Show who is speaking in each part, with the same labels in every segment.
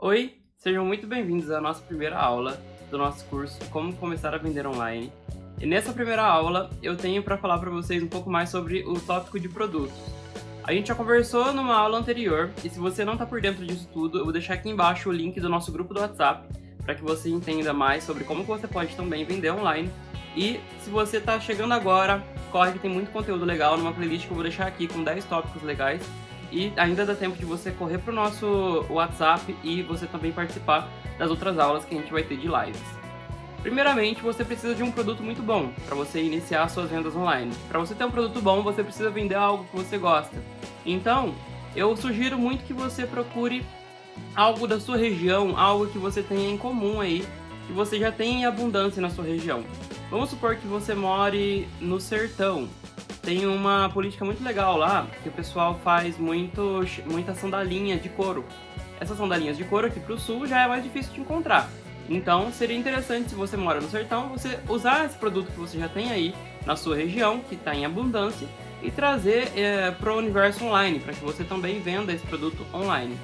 Speaker 1: Oi, sejam muito bem-vindos à nossa primeira aula do nosso curso Como Começar a Vender Online. E nessa primeira aula eu tenho para falar para vocês um pouco mais sobre o tópico de produtos. A gente já conversou numa aula anterior e se você não está por dentro disso tudo, eu vou deixar aqui embaixo o link do nosso grupo do WhatsApp para que você entenda mais sobre como você pode também vender online. E se você está chegando agora, corre que tem muito conteúdo legal numa playlist que eu vou deixar aqui com 10 tópicos legais e ainda dá tempo de você correr para o nosso WhatsApp e você também participar das outras aulas que a gente vai ter de lives. Primeiramente, você precisa de um produto muito bom para você iniciar suas vendas online. Para você ter um produto bom, você precisa vender algo que você gosta. Então, eu sugiro muito que você procure algo da sua região, algo que você tenha em comum aí, que você já tem em abundância na sua região. Vamos supor que você more no sertão, tem uma política muito legal lá, que o pessoal faz muito, muita sandalinha de couro. Essas sandalinhas de couro aqui pro sul já é mais difícil de encontrar. Então seria interessante se você mora no sertão, você usar esse produto que você já tem aí na sua região, que está em abundância, e trazer é, para o universo online, para que você também venda esse produto online.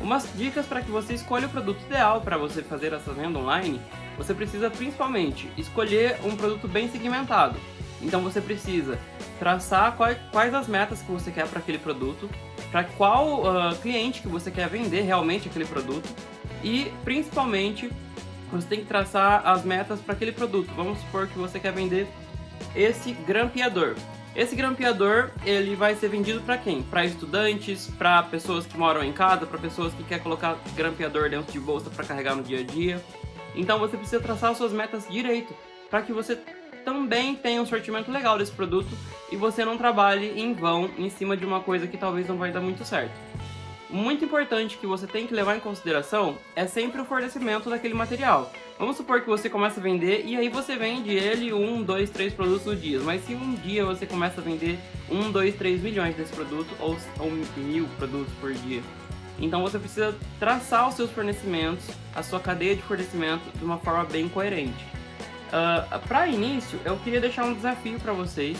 Speaker 1: Umas dicas para que você escolha o produto ideal para você fazer essa venda online, você precisa principalmente escolher um produto bem segmentado. Então você precisa traçar quais, as metas que você quer para aquele produto, para qual uh, cliente que você quer vender realmente aquele produto e principalmente você tem que traçar as metas para aquele produto. Vamos supor que você quer vender esse grampeador. Esse grampeador ele vai ser vendido para quem? Para estudantes, para pessoas que moram em casa, para pessoas que querem colocar grampeador dentro de bolsa para carregar no dia a dia. Então você precisa traçar suas metas direito para que você também tem um sortimento legal desse produto e você não trabalhe em vão em cima de uma coisa que talvez não vai dar muito certo. Muito importante que você tem que levar em consideração é sempre o fornecimento daquele material. Vamos supor que você começa a vender e aí você vende ele um, dois, três produtos no dia. Mas se um dia você começa a vender um, dois, três milhões desse produto ou, ou mil produtos por dia, então você precisa traçar os seus fornecimentos, a sua cadeia de fornecimento de uma forma bem coerente. Uh, para início, eu queria deixar um desafio para vocês,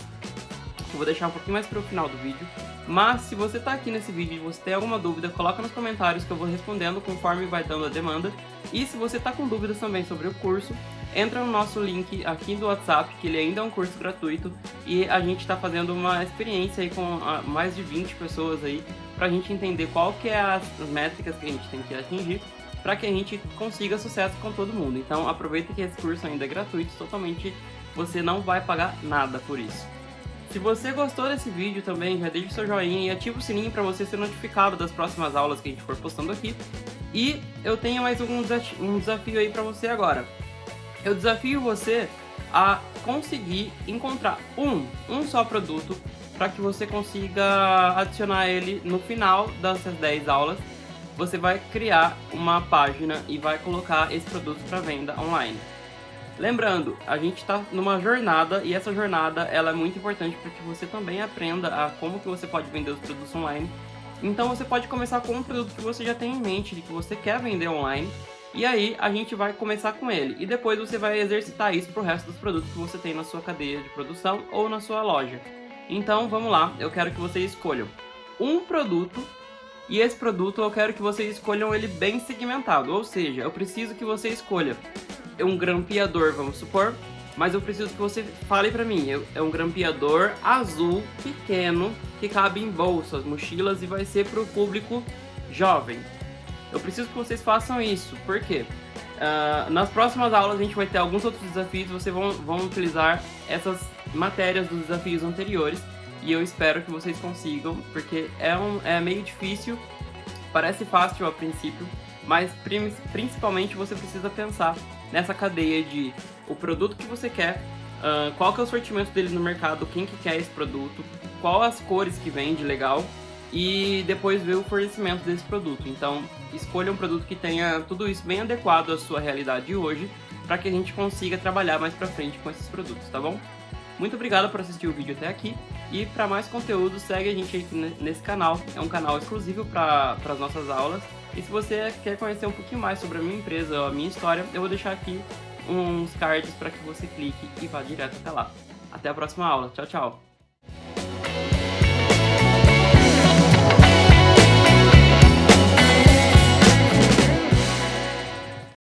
Speaker 1: eu vou deixar um pouquinho mais para o final do vídeo, mas se você está aqui nesse vídeo e você tem alguma dúvida, coloca nos comentários que eu vou respondendo conforme vai dando a demanda. E se você está com dúvidas também sobre o curso, entra no nosso link aqui do WhatsApp, que ele ainda é um curso gratuito, e a gente está fazendo uma experiência aí com ah, mais de 20 pessoas aí, para a gente entender qual que é as métricas que a gente tem que atingir para que a gente consiga sucesso com todo mundo. Então aproveita que esse curso ainda é gratuito, totalmente você não vai pagar nada por isso. Se você gostou desse vídeo também, já deixa o seu joinha e ativa o sininho para você ser notificado das próximas aulas que a gente for postando aqui. E eu tenho mais um, desafio, um desafio aí para você agora. Eu desafio você a conseguir encontrar um, um só produto para que você consiga adicionar ele no final dessas 10 aulas você vai criar uma página e vai colocar esse produto para venda online. Lembrando, a gente está numa jornada e essa jornada ela é muito importante para que você também aprenda a como que você pode vender os produtos online. Então você pode começar com um produto que você já tem em mente, de que você quer vender online, e aí a gente vai começar com ele. E depois você vai exercitar isso para o resto dos produtos que você tem na sua cadeia de produção ou na sua loja. Então vamos lá, eu quero que vocês escolham um produto e esse produto eu quero que vocês escolham ele bem segmentado, ou seja, eu preciso que você escolha um grampeador, vamos supor, mas eu preciso que você fale pra mim, é um grampeador azul, pequeno, que cabe em bolsas, mochilas e vai ser pro público jovem. Eu preciso que vocês façam isso, por quê? Uh, nas próximas aulas a gente vai ter alguns outros desafios, vocês vão, vão utilizar essas matérias dos desafios anteriores e eu espero que vocês consigam, porque é, um, é meio difícil, parece fácil a princípio, mas principalmente você precisa pensar nessa cadeia de o produto que você quer, uh, qual que é o sortimento dele no mercado, quem que quer esse produto, qual as cores que vende legal e depois ver o fornecimento desse produto. Então escolha um produto que tenha tudo isso bem adequado à sua realidade hoje para que a gente consiga trabalhar mais para frente com esses produtos, tá bom? Muito obrigado por assistir o vídeo até aqui e para mais conteúdo segue a gente aqui nesse canal, é um canal exclusivo para as nossas aulas e se você quer conhecer um pouquinho mais sobre a minha empresa a minha história, eu vou deixar aqui uns cards para que você clique e vá direto até lá. Até a próxima aula, tchau, tchau!